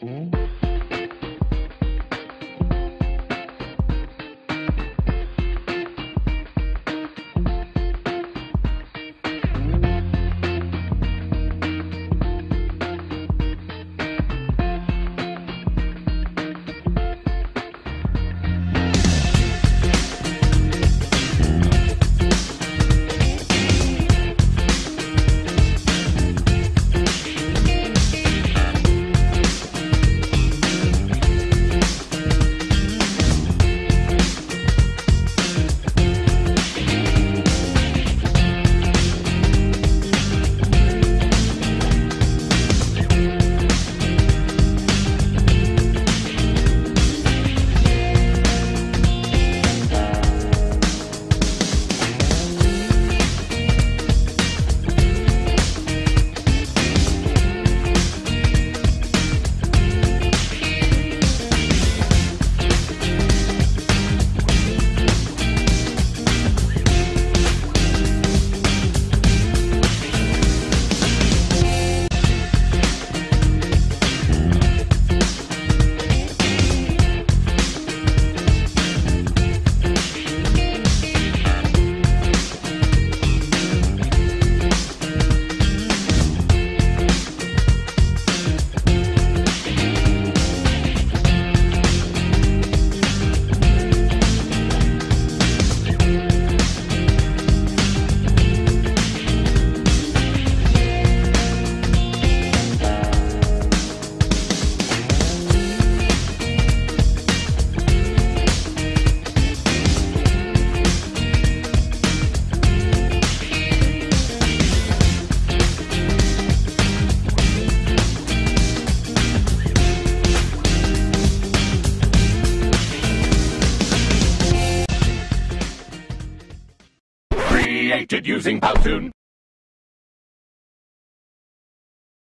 Mm-hmm. Created using Powtoon.